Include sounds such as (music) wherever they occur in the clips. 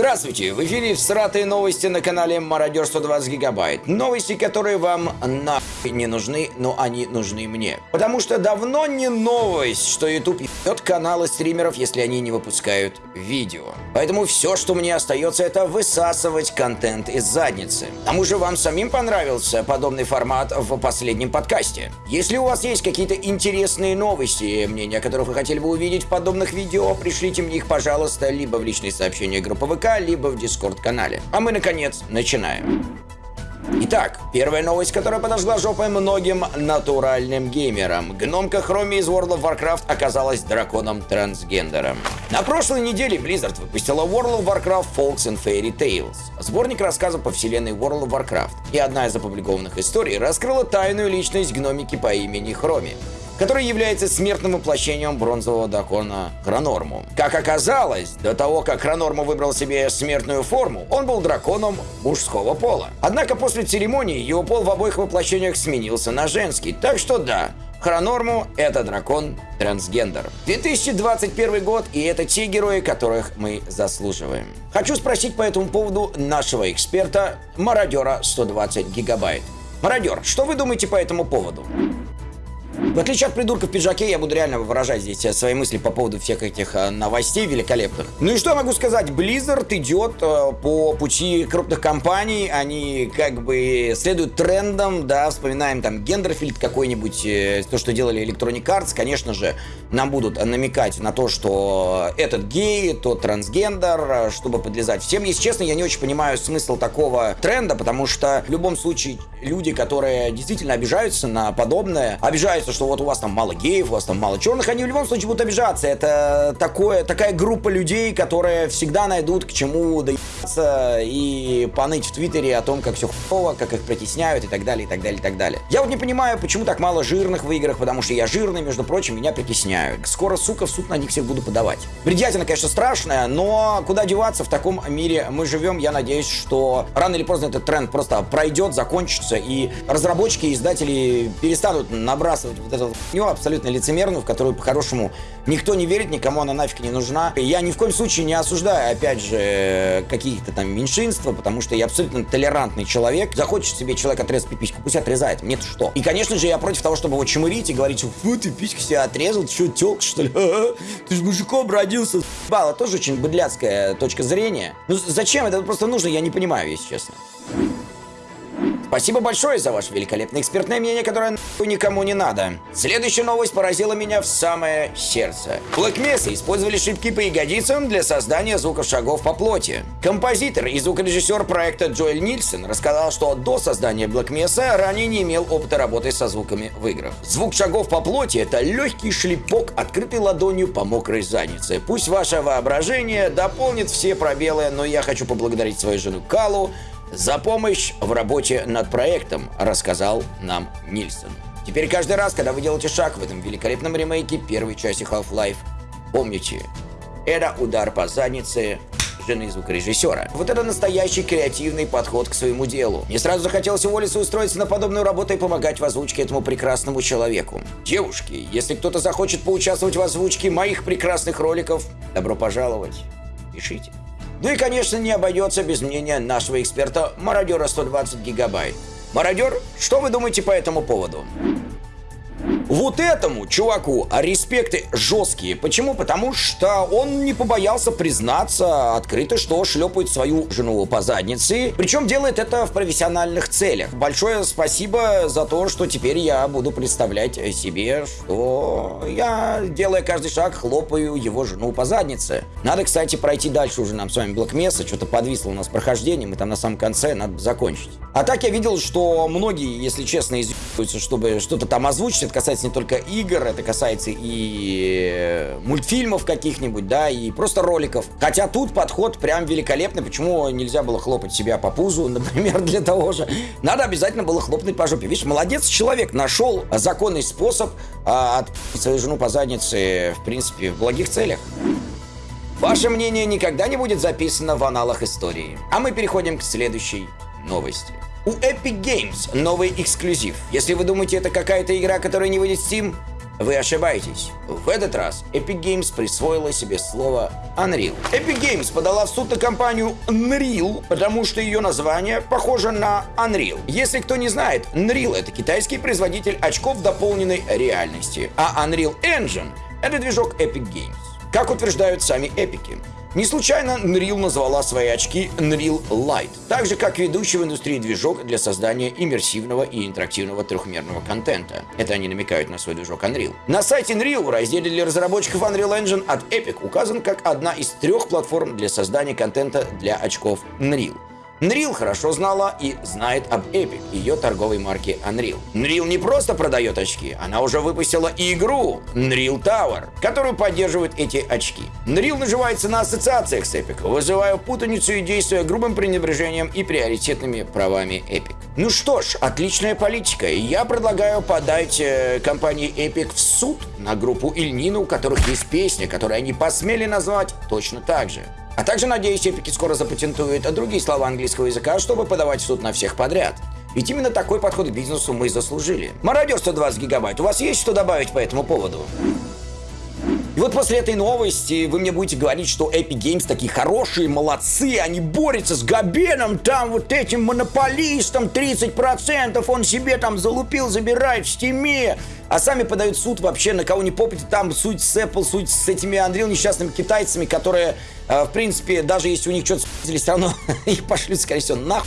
Здравствуйте! В эфире всратые новости на канале Мародер 120 Гигабайт. Новости, которые вам нахуй не нужны, но они нужны мне. Потому что давно не новость, что YouTube ебет каналы стримеров, если они не выпускают видео. Поэтому все, что мне остается, это высасывать контент из задницы. К тому же вам самим понравился подобный формат в последнем подкасте. Если у вас есть какие-то интересные новости, мнения которых вы хотели бы увидеть в подобных видео, пришлите мне их, пожалуйста, либо в личные сообщения группы ВК, либо в Дискорд-канале. А мы, наконец, начинаем. Итак, первая новость, которая подожгла жопой многим натуральным геймерам. Гномка Хроми из World of Warcraft оказалась драконом-трансгендером. На прошлой неделе Blizzard выпустила World of Warcraft Folks and Fairy Tales, сборник рассказов по вселенной World of Warcraft. И одна из опубликованных историй раскрыла тайную личность гномики по имени Хроми который является смертным воплощением бронзового дракона Хронорму. Как оказалось, до того, как Хронорму выбрал себе смертную форму, он был драконом мужского пола. Однако после церемонии его пол в обоих воплощениях сменился на женский, так что да, Хронорму — это дракон-трансгендер. 2021 год, и это те герои, которых мы заслуживаем. Хочу спросить по этому поводу нашего эксперта, мародера 120 гигабайт. Мародер, что вы думаете по этому поводу? В отличие от придурка в пиджаке, я буду реально выражать здесь э, свои мысли по поводу всех этих э, новостей великолепных. Ну и что я могу сказать? Blizzard идет э, по пути крупных компаний, они как бы следуют трендам, да, вспоминаем там Гендерфильд какой-нибудь, то, что делали Electronic Arts, конечно же, нам будут намекать на то, что этот гей, тот трансгендер, чтобы подлезать всем. Если честно, я не очень понимаю смысл такого тренда, потому что в любом случае люди, которые действительно обижаются на подобное, обижаются, что вот у вас там мало геев, у вас там мало черных, они в любом случае будут обижаться. Это такое, такая группа людей, которые всегда найдут к чему доебаться и поныть в Твиттере о том, как все хуево, как их притесняют и так далее, и так далее, и так далее. Я вот не понимаю, почему так мало жирных в играх, потому что я жирный, между прочим, меня притесняют. Скоро, сука, в суд на них всех буду подавать. Бредятина, конечно, страшная, но куда деваться в таком мире мы живем, я надеюсь, что рано или поздно этот тренд просто пройдет, закончится, и разработчики и издатели перестанут набрасывать вот эту хуйню абсолютно лицемерную, в которую по-хорошему никто не верит, никому она нафиг не нужна. Я ни в коем случае не осуждаю, опять же, каких-то там меньшинства, потому что я абсолютно толерантный человек. Захочет себе человек отрезать пипиську, пусть отрезает, мне-то что. И, конечно же, я против того, чтобы его чмырить и говорить, фу, ты письку себе отрезал, ты что, тёлка, что ли? Ты же мужиком родился, Бала, тоже очень быдляцкая точка зрения. Ну зачем это просто нужно, я не понимаю, если честно. Спасибо большое за ваше великолепное экспертное мнение, которое никому не надо. Следующая новость поразила меня в самое сердце. Black Mesa использовали шибки по ягодицам для создания звуков шагов по плоти. Композитор и звукорежиссер проекта Джоэль Нильсон рассказал, что до создания Black Mesa ранее не имел опыта работы со звуками в играх. Звук шагов по плоти — это легкий шлепок, открытой ладонью по мокрой заднице. Пусть ваше воображение дополнит все пробелы, но я хочу поблагодарить свою жену Калу, за помощь в работе над проектом, рассказал нам Нильсон. Теперь каждый раз, когда вы делаете шаг в этом великолепном ремейке первой части Half-Life, помните, это удар по заднице жены звукорежиссера. Вот это настоящий креативный подход к своему делу. Мне сразу захотелось уволиться устроиться на подобную работу и помогать в озвучке этому прекрасному человеку. Девушки, если кто-то захочет поучаствовать в озвучке моих прекрасных роликов, добро пожаловать. Пишите. Ну и, конечно, не обойдется без мнения нашего эксперта Мародера 120 гигабайт. Мародер, что вы думаете по этому поводу? Вот этому чуваку респекты жесткие. Почему? Потому что он не побоялся признаться открыто, что шлепает свою жену по заднице. Причем делает это в профессиональных целях. Большое спасибо за то, что теперь я буду представлять себе, что я, делая каждый шаг, хлопаю его жену по заднице. Надо, кстати, пройти дальше уже нам с вами блокмесса. Что-то подвисло у нас прохождение. Мы там на самом конце, надо закончить. А так я видел, что многие, если честно, изъебываются, чтобы что-то там озвучить. Это касается касается не только игр, это касается и э, мультфильмов каких-нибудь, да, и просто роликов. Хотя тут подход прям великолепный. Почему нельзя было хлопать себя по пузу, (laughs) например, для того же? Надо обязательно было хлопнуть по жопе. Видишь, молодец человек, нашел законный способ а, от свою жену по заднице, в принципе, в благих целях. Ваше мнение никогда не будет записано в аналах истории. А мы переходим к следующей новости. У Epic Games новый эксклюзив. Если вы думаете, это какая-то игра, которая не выйдет в Steam, Вы ошибаетесь. В этот раз Epic Games присвоила себе слово Unreal. Epic Games подала в суд на компанию Unreal, потому что ее название похоже на Unreal. Если кто не знает, Unreal это китайский производитель очков дополненной реальности, а Unreal Engine это движок Epic Games. Как утверждают сами эпики. Не случайно Unreal назвала свои очки Unreal Light, так же как ведущий в индустрии движок для создания иммерсивного и интерактивного трехмерного контента. Это они намекают на свой движок Unreal. На сайте Unreal в разделе для разработчиков Unreal Engine от Epic указан как одна из трех платформ для создания контента для очков Unreal. Unreal хорошо знала и знает об Epic, ее торговой марке Unreal. Unreal не просто продает очки, она уже выпустила игру Unreal Tower, которую поддерживают эти очки. Unreal наживается на ассоциациях с Epic, вызывая путаницу и действуя грубым пренебрежением и приоритетными правами Epic. Ну что ж, отличная политика. Я предлагаю подать э, компании Epic в суд на группу Ильнина, у которых есть песня, которую они посмели назвать точно так же. А также, надеюсь, эпики скоро запатентуют другие слова английского языка, чтобы подавать в суд на всех подряд. Ведь именно такой подход к бизнесу мы заслужили. Мародер 120 гигабайт, у вас есть что добавить по этому поводу? И вот после этой новости вы мне будете говорить, что Epic Games такие хорошие, молодцы, они борются с Габеном, там вот этим монополистом 30%, он себе там залупил, забирает в стиме, а сами подают суд вообще на кого не попадет, там суть с Apple, суть с этими Unreal несчастными китайцами, которые а, в принципе, даже если у них что-то спиздили, все равно (laughs) их пошлют, скорее всего, нахуй.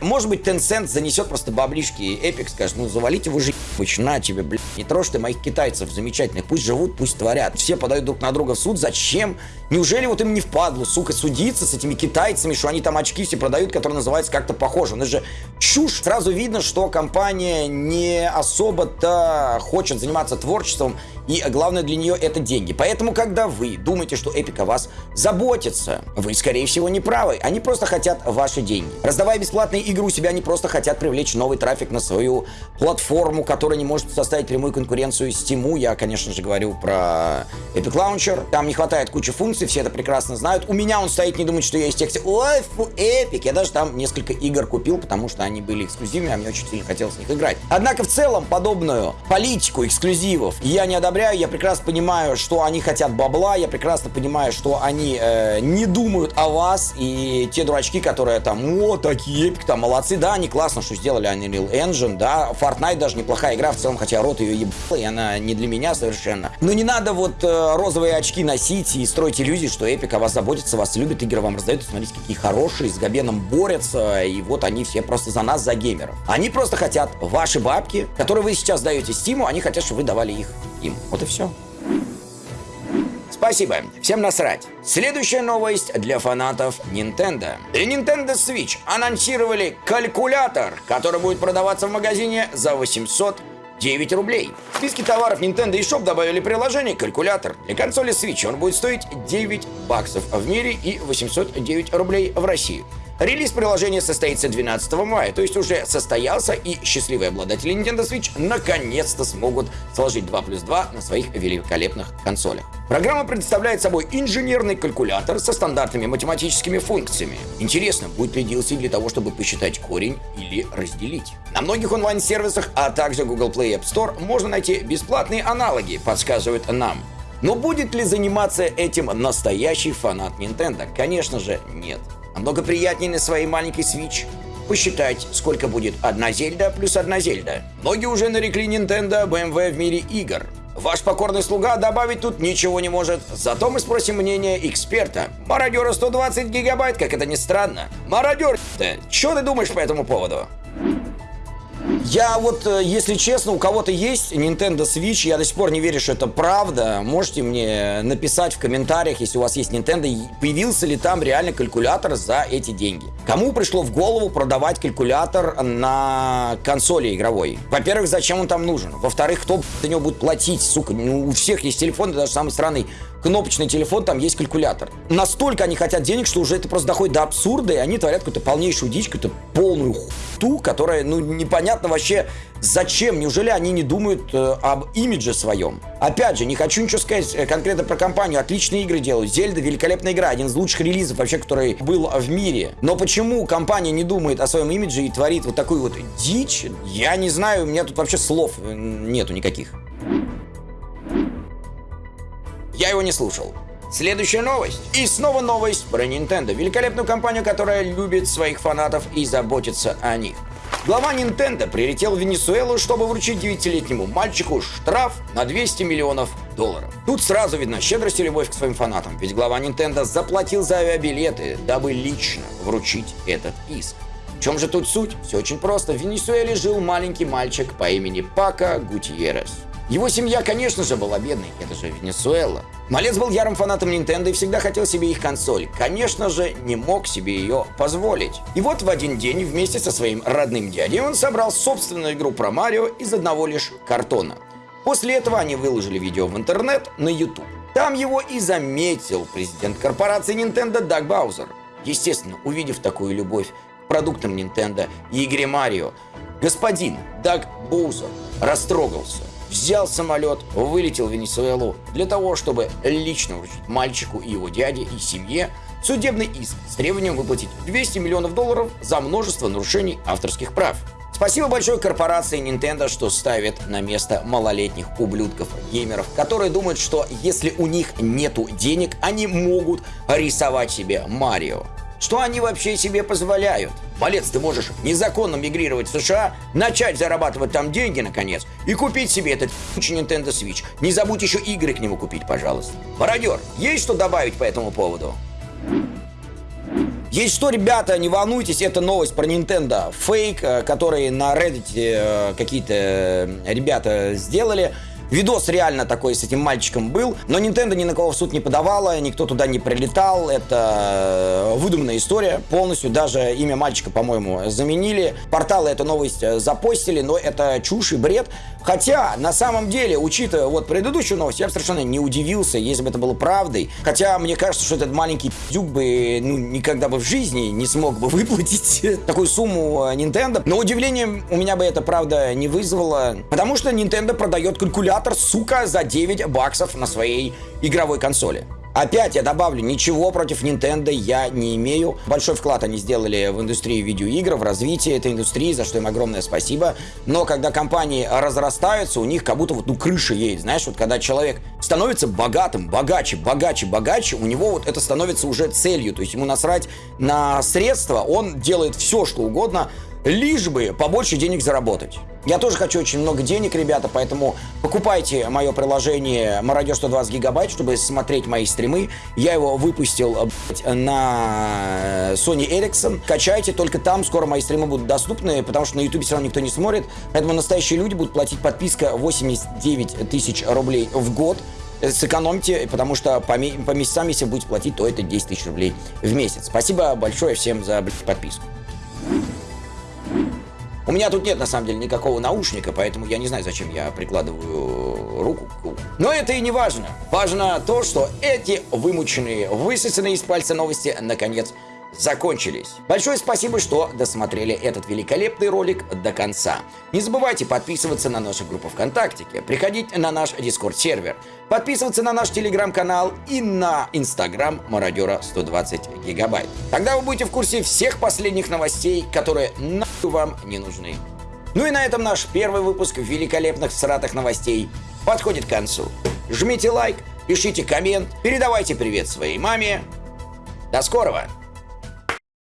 Может быть, Tencent занесет просто баблишки, и Epic скажет, ну, завалите вы же на тебе, блядь, не трожь ты моих китайцев замечательных, пусть живут, пусть творят. Все подают друг на друга в суд, зачем? Неужели вот им не впадло, сука, судиться с этими китайцами, что они там очки все продают, которые называются как-то похоже? Ну, это же чушь. Сразу видно, что компания не особо-то хочет заниматься творчеством, и главное для нее это деньги. Поэтому, когда вы думаете, что Эпик о вас заботится, вы, скорее всего, не правы. Они просто хотят ваши деньги. Раздавая бесплатные игры у себя, они просто хотят привлечь новый трафик на свою платформу, которая не может составить прямую конкуренцию Steam. Я, конечно же, говорю про Epic Launcher. Там не хватает кучи функций, все это прекрасно знают. У меня он стоит, не думает, что я из тех ой, фу, Epic. Я даже там несколько игр купил, потому что они были эксклюзивными, а мне очень сильно хотелось в них играть. Однако, в целом, подобную политику эксклюзивов я не одобряю одобряю, я прекрасно понимаю, что они хотят бабла, я прекрасно понимаю, что они э, не думают о вас, и те дурачки, которые там, о, такие эпик, там, молодцы, да, они классно, что сделали Unreal Engine, да, Fortnite даже неплохая игра в целом, хотя рот ее ебал, и она не для меня совершенно. Но не надо вот э, розовые очки носить и строить иллюзии, что эпик о вас заботится, вас любит, игры вам раздают, смотрите, какие хорошие, с Габеном борются, и вот они все просто за нас, за геймеров. Они просто хотят ваши бабки, которые вы сейчас даете Стиму, они хотят, чтобы вы давали их им. Вот и все. Спасибо. Всем насрать. Следующая новость для фанатов Nintendo. Для Nintendo Switch анонсировали калькулятор, который будет продаваться в магазине за 800 9 рублей. В списке товаров Nintendo eShop добавили приложение «Калькулятор». Для консоли Switch он будет стоить 9 баксов в мире и 809 рублей в России. Релиз приложения состоится 12 мая, то есть уже состоялся, и счастливые обладатели Nintendo Switch наконец-то смогут сложить 2 плюс 2 на своих великолепных консолях. Программа представляет собой инженерный калькулятор со стандартными математическими функциями. Интересно, будет ли DLC для того, чтобы посчитать корень или разделить? На многих онлайн-сервисах, а также Google Play App Store можно найти бесплатные аналоги, подсказывают нам. Но будет ли заниматься этим настоящий фанат Nintendo? Конечно же, нет. Намного приятнее на своей маленькой Switch посчитать, сколько будет одна Зельда плюс одна Зельда. Многие уже нарекли Nintendo BMW в мире игр. Ваш покорный слуга добавить тут ничего не может, зато мы спросим мнение эксперта. Мародера 120 гигабайт, как это ни странно. Мародер, что ты думаешь по этому поводу? Я вот, э, если честно, у кого-то есть Nintendo Switch, я до сих пор не верю, что это правда. Можете мне написать в комментариях, если у вас есть Nintendo, появился ли там реально калькулятор за эти деньги. Кому пришло в голову продавать калькулятор на консоли игровой? Во-первых, зачем он там нужен? Во-вторых, кто за него будет платить? Сука, ну, у всех есть телефон, даже самый странный кнопочный телефон, там есть калькулятор. Настолько они хотят денег, что уже это просто доходит до абсурда, и они творят какую-то полнейшую дичь, какую-то полную хту, которая, ну, непонятно вообще зачем. Неужели они не думают э, об имидже своем? Опять же, не хочу ничего сказать э, конкретно про компанию. Отличные игры делают. Зельда великолепная игра, один из лучших релизов вообще, который был в мире. Но почему компания не думает о своем имидже и творит вот такую вот дичь? Я не знаю, у меня тут вообще слов э, нету никаких. Я его не слушал. Следующая новость. И снова новость про Nintendo. Великолепную компанию, которая любит своих фанатов и заботится о них. Глава Nintendo прилетел в Венесуэлу, чтобы вручить 9-летнему мальчику штраф на 200 миллионов долларов. Тут сразу видно щедрость и любовь к своим фанатам, ведь глава Nintendo заплатил за авиабилеты, дабы лично вручить этот иск. В чем же тут суть? Все очень просто. В Венесуэле жил маленький мальчик по имени Пака Гутьеррес. Его семья, конечно же, была бедной, это же Венесуэла. Малец был ярым фанатом Nintendo и всегда хотел себе их консоль. Конечно же, не мог себе ее позволить. И вот в один день вместе со своим родным дядей он собрал собственную игру про Марио из одного лишь картона. После этого они выложили видео в интернет на YouTube. Там его и заметил президент корпорации Nintendo Даг Баузер. Естественно, увидев такую любовь к продуктам Nintendo и игре Марио, господин Даг Боузер растрогался взял самолет, вылетел в Венесуэлу для того, чтобы лично вручить мальчику и его дяде и семье судебный иск с требованием выплатить 200 миллионов долларов за множество нарушений авторских прав. Спасибо большое корпорации Nintendo, что ставит на место малолетних ублюдков-геймеров, которые думают, что если у них нету денег, они могут рисовать себе Марио. Что они вообще себе позволяют? Малец, ты можешь незаконно мигрировать в США, начать зарабатывать там деньги, наконец, и купить себе этот Nintendo Switch. Не забудь еще игры к нему купить, пожалуйста. Мародер, есть что добавить по этому поводу? Есть что, ребята, не волнуйтесь, это новость про Nintendo. Фейк, э, который на Reddit э, какие-то э, ребята сделали. Видос реально такой с этим мальчиком был, но Nintendo ни на кого в суд не подавала, никто туда не прилетал, это э, выдуманная история полностью, даже имя мальчика, по-моему, заменили. Порталы эту новость э, запостили, но это чушь и бред. Хотя, на самом деле, учитывая вот предыдущую новость, я бы совершенно не удивился, если бы это было правдой. Хотя, мне кажется, что этот маленький пиздюк бы ну, никогда бы в жизни не смог бы выплатить (laughs) такую сумму э, Nintendo. Но удивление у меня бы это, правда, не вызвало. Потому что Nintendo продает калькулятор, сука, за 9 баксов на своей игровой консоли. Опять я добавлю, ничего против Nintendo я не имею. Большой вклад они сделали в индустрию видеоигр, в развитие этой индустрии, за что им огромное спасибо. Но когда компании разрастаются, у них как будто вот ну крыша едет. Знаешь, вот когда человек становится богатым, богаче, богаче, богаче, у него вот это становится уже целью. То есть ему насрать на средства, он делает все, что угодно, лишь бы побольше денег заработать. Я тоже хочу очень много денег, ребята, поэтому покупайте мое приложение Мародер 120 гигабайт, чтобы смотреть мои стримы. Я его выпустил на Sony Ericsson. Качайте, только там скоро мои стримы будут доступны, потому что на YouTube все равно никто не смотрит. Поэтому настоящие люди будут платить подписка 89 тысяч рублей в год сэкономьте, потому что по, по месяцам, если будете платить, то это 10 тысяч рублей в месяц. Спасибо большое всем за подписку. У меня тут нет, на самом деле, никакого наушника, поэтому я не знаю, зачем я прикладываю руку. Но это и не важно. Важно то, что эти вымученные, высосанные из пальца новости, наконец, закончились. Большое спасибо, что досмотрели этот великолепный ролик до конца. Не забывайте подписываться на нашу группу ВКонтакте, приходить на наш Дискорд-сервер, подписываться на наш Телеграм-канал и на Инстаграм Мародера 120 гигабайт. Тогда вы будете в курсе всех последних новостей, которые нахуй вам не нужны. Ну и на этом наш первый выпуск великолепных сратых новостей подходит к концу. Жмите лайк, пишите коммент, передавайте привет своей маме. До скорого!